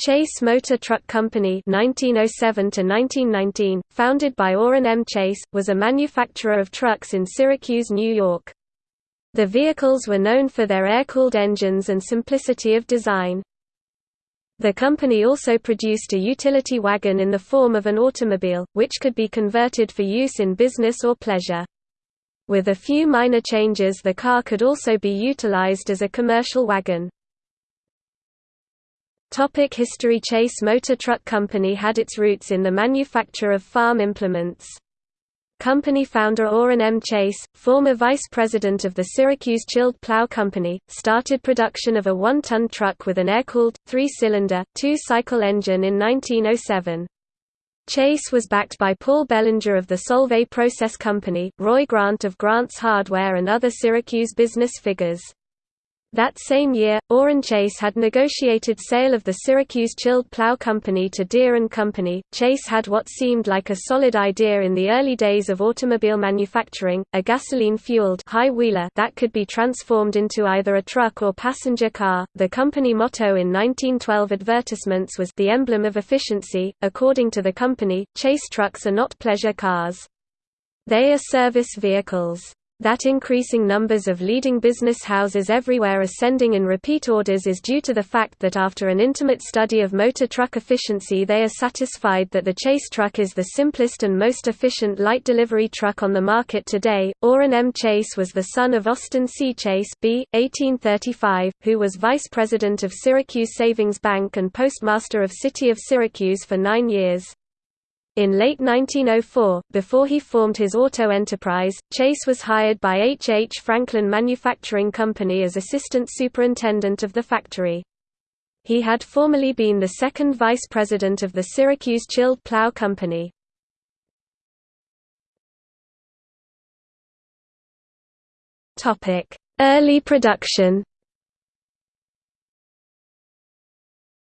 Chase Motor Truck Company 1907 1919, founded by Orrin M. Chase, was a manufacturer of trucks in Syracuse, New York. The vehicles were known for their air-cooled engines and simplicity of design. The company also produced a utility wagon in the form of an automobile, which could be converted for use in business or pleasure. With a few minor changes the car could also be utilized as a commercial wagon. Topic history Chase Motor Truck Company had its roots in the manufacture of farm implements. Company founder Orrin M. Chase, former vice president of the Syracuse Chilled Plow Company, started production of a one-ton truck with an air-cooled, three-cylinder, two-cycle engine in 1907. Chase was backed by Paul Bellinger of the Solvay Process Company, Roy Grant of Grant's Hardware and other Syracuse business figures. That same year, Chase had negotiated sale of the Syracuse Chilled Plow Company to Deere & Company. Chase had what seemed like a solid idea in the early days of automobile manufacturing, a gasoline-fueled high wheeler that could be transformed into either a truck or passenger car. The company motto in 1912 advertisements was the emblem of efficiency. According to the company, Chase trucks are not pleasure cars. They are service vehicles. That increasing numbers of leading business houses everywhere are sending in repeat orders is due to the fact that after an intimate study of motor truck efficiency they are satisfied that the Chase truck is the simplest and most efficient light delivery truck on the market today. Orrin M. Chase was the son of Austin C. Chase B. 1835, who was vice president of Syracuse Savings Bank and postmaster of City of Syracuse for nine years. In late 1904, before he formed his auto enterprise, Chase was hired by H. H. Franklin Manufacturing Company as assistant superintendent of the factory. He had formerly been the second vice president of the Syracuse Chilled Plow Company. Early production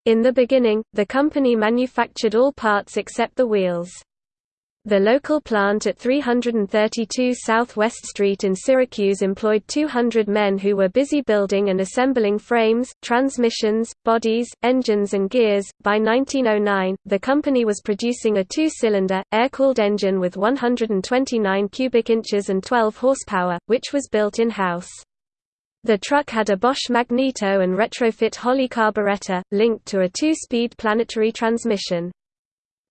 In the beginning, the company manufactured all parts except the wheels. The local plant at 332 Southwest Street in Syracuse employed 200 men who were busy building and assembling frames, transmissions, bodies, engines and gears. By 1909, the company was producing a two-cylinder, air-cooled engine with 129 cubic inches and 12 horsepower, which was built in-house. The truck had a Bosch magneto and retrofit Holley carburetor, linked to a two-speed planetary transmission.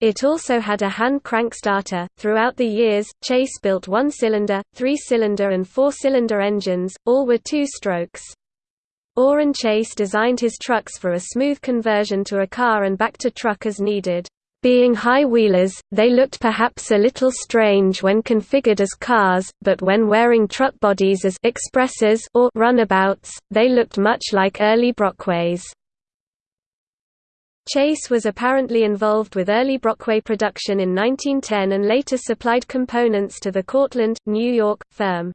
It also had a hand crank starter. Throughout the years, Chase built one-cylinder, three-cylinder and four-cylinder engines, all were two-strokes. Orrin Chase designed his trucks for a smooth conversion to a car and back to truck as needed. Being high-wheelers, they looked perhaps a little strange when configured as cars, but when wearing truck bodies as expresses or runabouts, they looked much like early Brockways. Chase was apparently involved with early Brockway production in 1910 and later supplied components to the Cortland, New York, firm.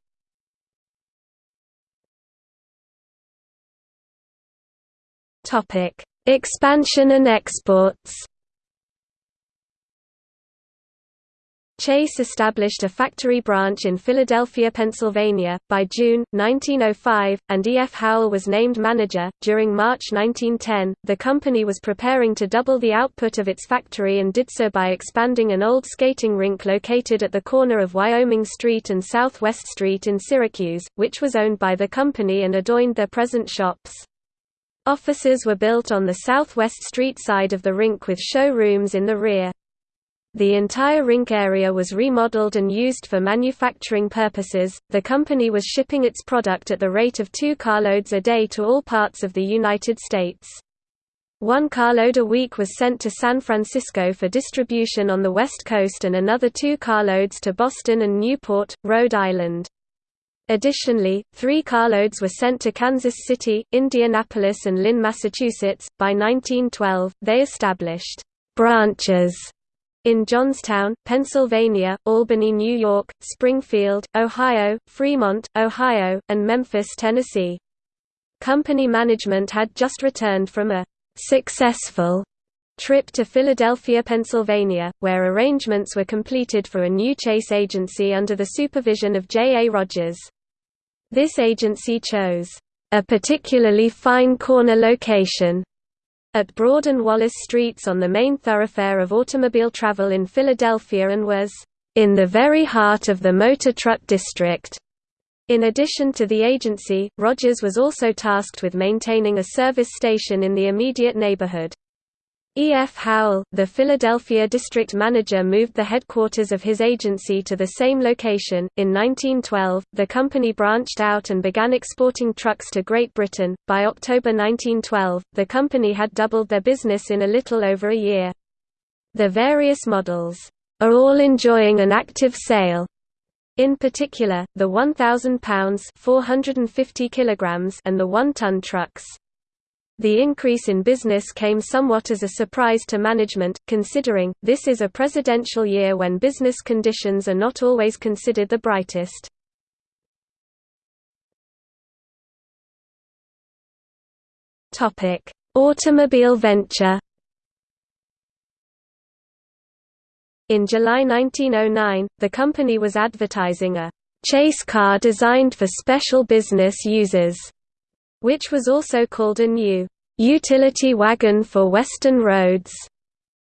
Expansion and exports Chase established a factory branch in Philadelphia, Pennsylvania, by June, 1905, and E. F. Howell was named manager. During March 1910, the company was preparing to double the output of its factory and did so by expanding an old skating rink located at the corner of Wyoming Street and Southwest Street in Syracuse, which was owned by the company and adorned their present shops. Offices were built on the southwest street side of the rink with showrooms in the rear. The entire rink area was remodeled and used for manufacturing purposes. The company was shipping its product at the rate of two carloads a day to all parts of the United States. One carload a week was sent to San Francisco for distribution on the West Coast and another two carloads to Boston and Newport, Rhode Island. Additionally, three carloads were sent to Kansas City, Indianapolis and Lynn, Massachusetts. By 1912, they established branches in Johnstown, Pennsylvania, Albany, New York, Springfield, Ohio, Fremont, Ohio, and Memphis, Tennessee. Company management had just returned from a «successful» trip to Philadelphia, Pennsylvania, where arrangements were completed for a new chase agency under the supervision of J. A. Rogers. This agency chose «a particularly fine corner location» at Broad and Wallace Streets on the main thoroughfare of automobile travel in Philadelphia and was in the very heart of the motor truck district. In addition to the agency, Rogers was also tasked with maintaining a service station in the immediate neighborhood. E. F. Howell, the Philadelphia district manager moved the headquarters of his agency to the same location. In 1912, the company branched out and began exporting trucks to Great Britain. By October 1912, the company had doubled their business in a little over a year. The various models are all enjoying an active sale. In particular, the 1,000 pounds (450 kilograms) and the 1-ton trucks. The increase in business came somewhat as a surprise to management, considering, this is a presidential year when business conditions are not always considered the brightest. Automobile venture In July 1909, the company was advertising a chase car designed for special business users which was also called a new utility wagon for western roads.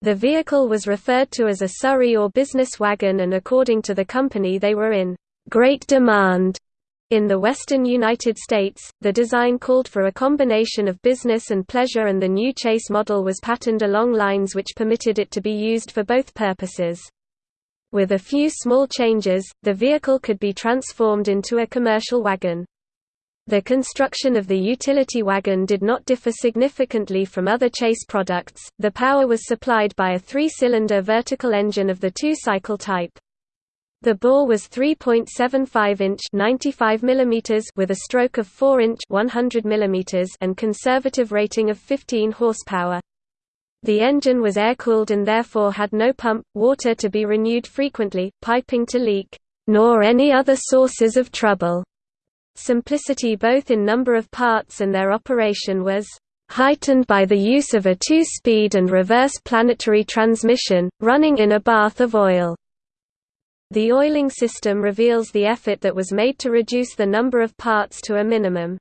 The vehicle was referred to as a Surrey or business wagon and according to the company they were in great demand. In the western United States, the design called for a combination of business and pleasure and the new Chase model was patterned along lines which permitted it to be used for both purposes. With a few small changes, the vehicle could be transformed into a commercial wagon. The construction of the utility wagon did not differ significantly from other Chase products. The power was supplied by a three-cylinder vertical engine of the two-cycle type. The bore was 3.75 inch 95 mm with a stroke of 4 inch 100 mm and conservative rating of 15 horsepower. The engine was air-cooled and therefore had no pump, water to be renewed frequently, piping to leak, nor any other sources of trouble. Simplicity both in number of parts and their operation was heightened by the use of a two-speed and reverse planetary transmission, running in a bath of oil. The oiling system reveals the effort that was made to reduce the number of parts to a minimum.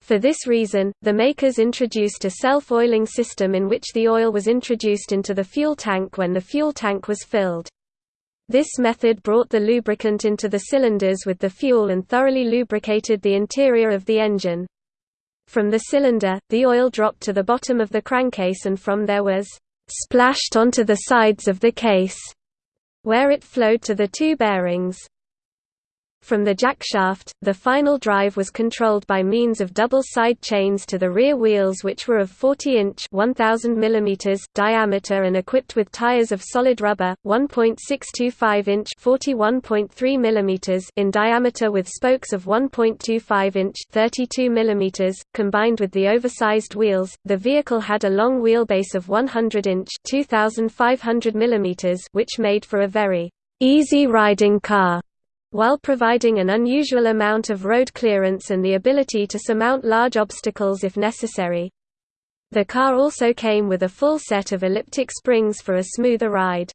For this reason, the makers introduced a self-oiling system in which the oil was introduced into the fuel tank when the fuel tank was filled. This method brought the lubricant into the cylinders with the fuel and thoroughly lubricated the interior of the engine. From the cylinder, the oil dropped to the bottom of the crankcase and from there was splashed onto the sides of the case, where it flowed to the two bearings. From the jackshaft, the final drive was controlled by means of double side chains to the rear wheels which were of 40-inch mm diameter and equipped with tires of solid rubber, 1.625-inch mm in diameter with spokes of 1.25-inch 32 mm, combined with the oversized wheels. The vehicle had a long wheelbase of 100-inch 2500 mm which made for a very easy riding car while providing an unusual amount of road clearance and the ability to surmount large obstacles if necessary. The car also came with a full set of elliptic springs for a smoother ride.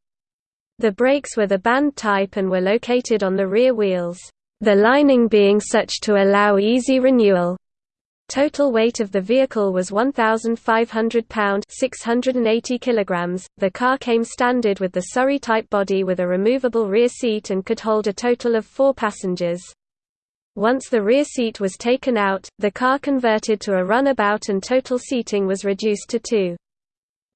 The brakes were the band type and were located on the rear wheels, the lining being such to allow easy renewal. Total weight of the vehicle was 1,500 pound (680 kilograms). The car came standard with the Surrey-type body with a removable rear seat and could hold a total of four passengers. Once the rear seat was taken out, the car converted to a runabout and total seating was reduced to two.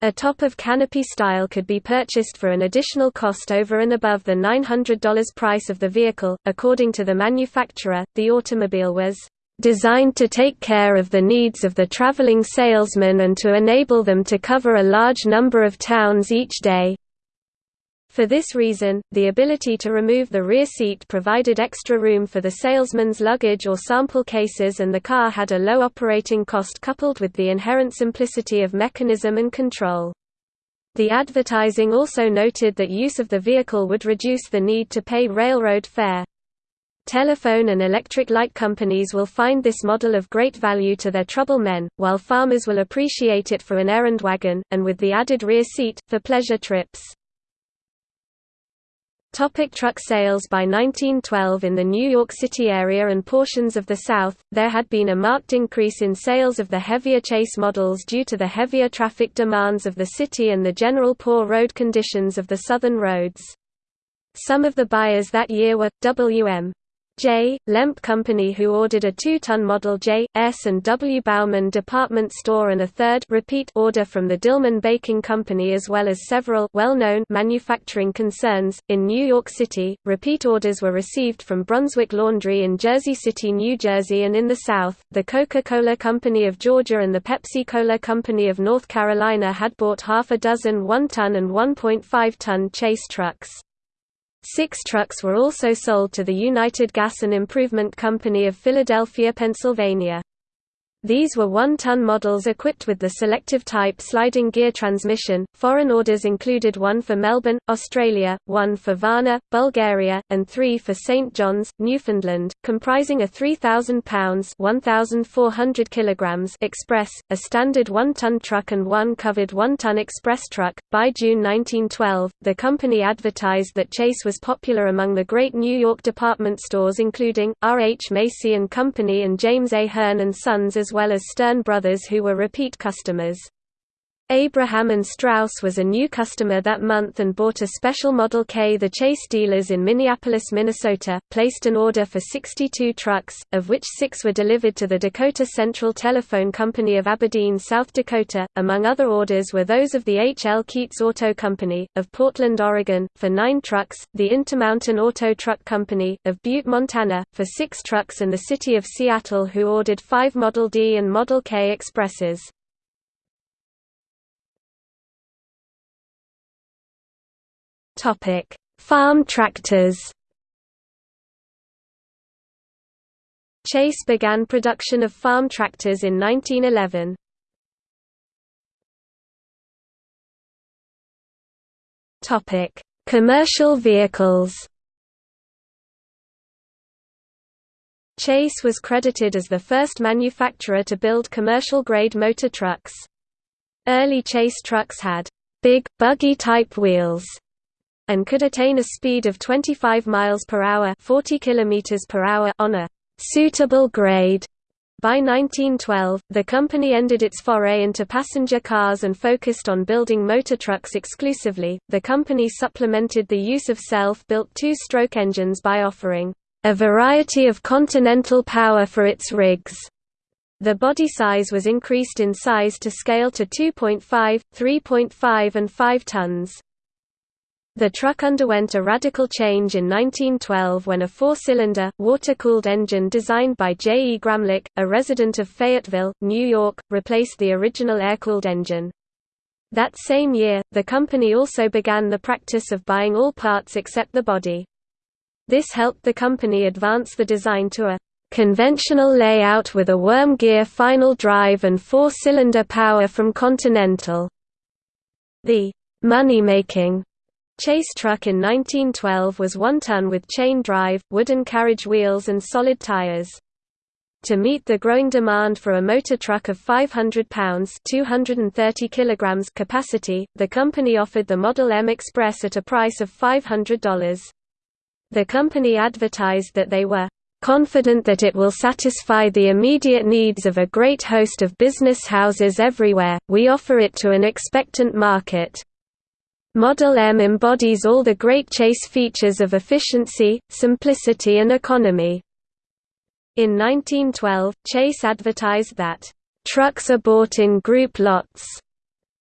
A top of canopy style could be purchased for an additional cost over and above the $900 price of the vehicle. According to the manufacturer, the automobile was designed to take care of the needs of the traveling salesman and to enable them to cover a large number of towns each day. For this reason, the ability to remove the rear seat provided extra room for the salesman's luggage or sample cases and the car had a low operating cost coupled with the inherent simplicity of mechanism and control. The advertising also noted that use of the vehicle would reduce the need to pay railroad fare. Telephone and electric light companies will find this model of great value to their trouble men, while farmers will appreciate it for an errand wagon, and with the added rear seat, for pleasure trips. Topic truck sales By 1912 in the New York City area and portions of the South, there had been a marked increase in sales of the heavier chase models due to the heavier traffic demands of the city and the general poor road conditions of the southern roads. Some of the buyers that year were, W.M. J. Lemp Company who ordered a 2-ton Model J, S and W. Bauman department store and a third repeat order from the Dillman Baking Company as well as several well-known manufacturing concerns. In New York City, repeat orders were received from Brunswick Laundry in Jersey City, New Jersey and in the South, the Coca-Cola Company of Georgia and the Pepsi-Cola Company of North Carolina had bought half a dozen 1-ton and 1.5-ton chase trucks. Six trucks were also sold to the United Gas and Improvement Company of Philadelphia, Pennsylvania. These were one-ton models equipped with the selective type sliding gear transmission. Foreign orders included one for Melbourne, Australia, one for Varna, Bulgaria, and three for St John's, Newfoundland, comprising a 3,000 pounds (1,400 kilograms) express, a standard one-ton truck, and one covered one-ton express truck. By June 1912, the company advertised that Chase was popular among the great New York department stores, including R. H. Macy and Company and James A. Hearn and Sons, as well as Stern Brothers who were repeat customers. Abraham and Straus was a new customer that month and bought a special Model K. The Chase dealers in Minneapolis, Minnesota, placed an order for 62 trucks, of which six were delivered to the Dakota Central Telephone Company of Aberdeen, South Dakota. Among other orders were those of the H. L. Keats Auto Company, of Portland, Oregon, for nine trucks, the Intermountain Auto Truck Company, of Butte, Montana, for six trucks and the City of Seattle who ordered five Model D and Model K Expresses. Topic: Farm tractors. Chase began production of farm tractors in 1911. Topic: Commercial vehicles. Chase was credited as the first manufacturer to build commercial-grade motor trucks. Early Chase trucks had big, buggy-type wheels and could attain a speed of 25 miles per hour, 40 kilometers per hour on a suitable grade. By 1912, the company ended its foray into passenger cars and focused on building motor trucks exclusively. The company supplemented the use of self-built two-stroke engines by offering a variety of continental power for its rigs. The body size was increased in size to scale to 2.5, 3.5 and 5 tons. The truck underwent a radical change in 1912 when a four-cylinder, water-cooled engine designed by J. E. Gramlich, a resident of Fayetteville, New York, replaced the original air-cooled engine. That same year, the company also began the practice of buying all parts except the body. This helped the company advance the design to a conventional layout with a worm gear final drive and four-cylinder power from Continental. The money-making Chase truck in 1912 was one ton with chain drive, wooden carriage wheels and solid tires. To meet the growing demand for a motor truck of 500 pounds 230 kilograms capacity, the company offered the Model M Express at a price of $500. The company advertised that they were confident that it will satisfy the immediate needs of a great host of business houses everywhere, we offer it to an expectant market. Model M embodies all the great Chase features of efficiency, simplicity and economy. In 1912, Chase advertised that, "...trucks are bought in group lots."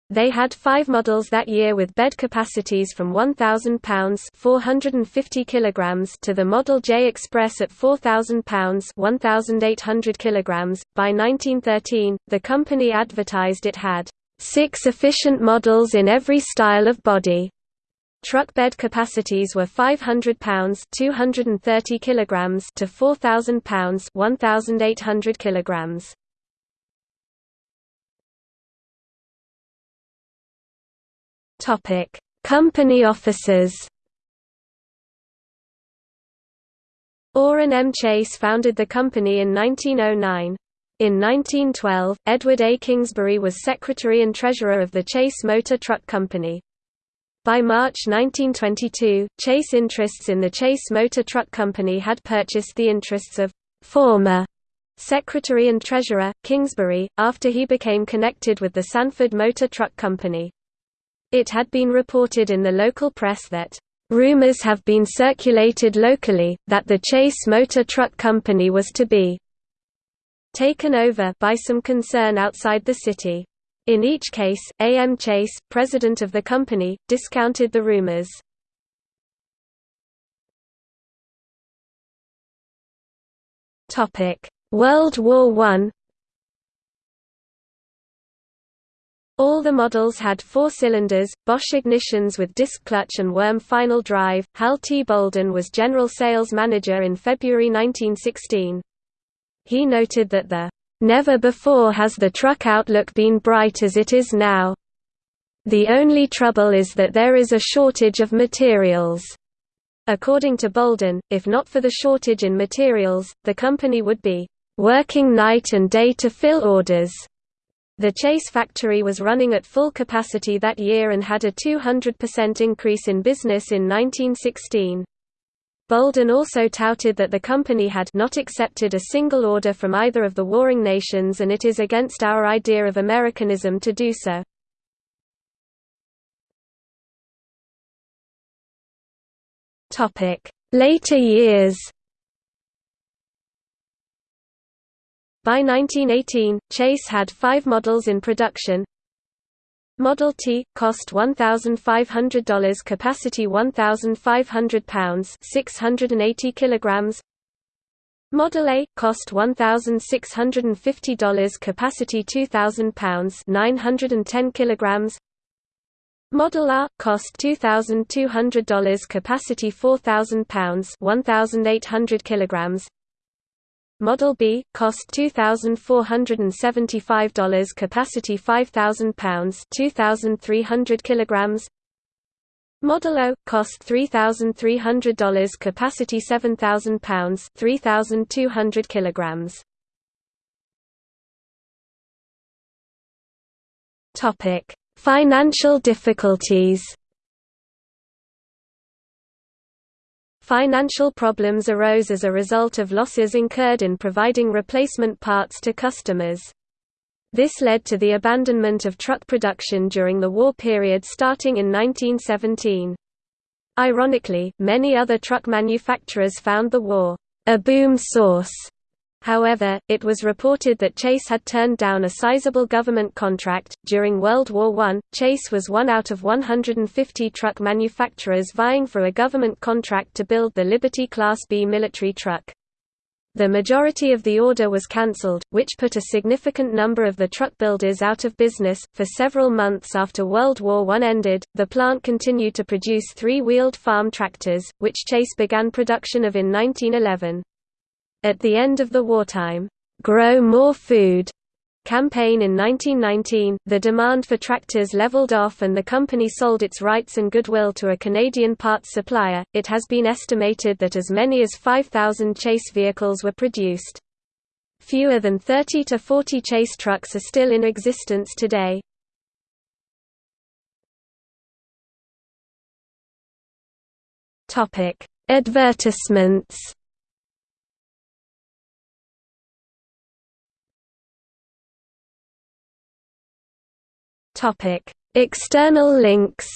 They had five models that year with bed capacities from 1,000 pounds 450 kilograms to the Model J Express at 4,000 pounds 1,800 kilograms. By 1913, the company advertised it had six efficient models in every style of body. Truck bed capacities were 500 pounds (230 kilograms) to 4000 pounds (1800 kilograms). Topic: Company offices. Orrin M. Chase founded the company in 1909. In 1912, Edward A. Kingsbury was secretary and treasurer of the Chase Motor Truck Company. By March 1922, Chase interests in the Chase Motor Truck Company had purchased the interests of former Secretary and Treasurer, Kingsbury, after he became connected with the Sanford Motor Truck Company. It had been reported in the local press that Rumors have been circulated locally, that the Chase Motor Truck Company was to be taken over by some concern outside the city. In each case, A. M. Chase, president of the company, discounted the rumors. World War I All the models had four cylinders, Bosch ignitions with disc clutch and worm final drive. Hal T. Bolden was general sales manager in February 1916. He noted that the Never before has the truck outlook been bright as it is now. The only trouble is that there is a shortage of materials. According to Bolden, if not for the shortage in materials, the company would be working night and day to fill orders. The Chase factory was running at full capacity that year and had a 200% increase in business in 1916. Bolden also touted that the company had not accepted a single order from either of the warring nations and it is against our idea of Americanism to do so. Later years By 1918, Chase had five models in production. Model T cost $1,500, capacity 1,500 pounds, 680 kilograms. Model A cost $1,650, capacity 2,000 pounds, 910 kilograms. Model R cost $2,200, capacity 4,000 pounds, 1,800 kilograms. Model B, cost $2,475 capacity 5,000 pounds 2,300 kilograms. Model O, cost $3,300 capacity 7,000 pounds 3,200 kilograms. Topic: Financial difficulties Financial problems arose as a result of losses incurred in providing replacement parts to customers. This led to the abandonment of truck production during the war period starting in 1917. Ironically, many other truck manufacturers found the war a boom source However, it was reported that Chase had turned down a sizable government contract. During World War I, Chase was one out of 150 truck manufacturers vying for a government contract to build the Liberty Class B military truck. The majority of the order was cancelled, which put a significant number of the truck builders out of business. For several months after World War I ended, the plant continued to produce three wheeled farm tractors, which Chase began production of in 1911. At the end of the wartime, "'Grow More Food' campaign in 1919, the demand for tractors leveled off and the company sold its rights and goodwill to a Canadian parts supplier. It has been estimated that as many as 5,000 Chase vehicles were produced. Fewer than 30 to 40 Chase trucks are still in existence today. Advertisements Topic: External links.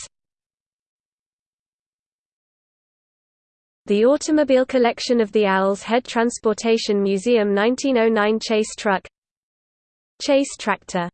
The Automobile Collection of the Owl's Head Transportation Museum 1909 Chase Truck. Chase Tractor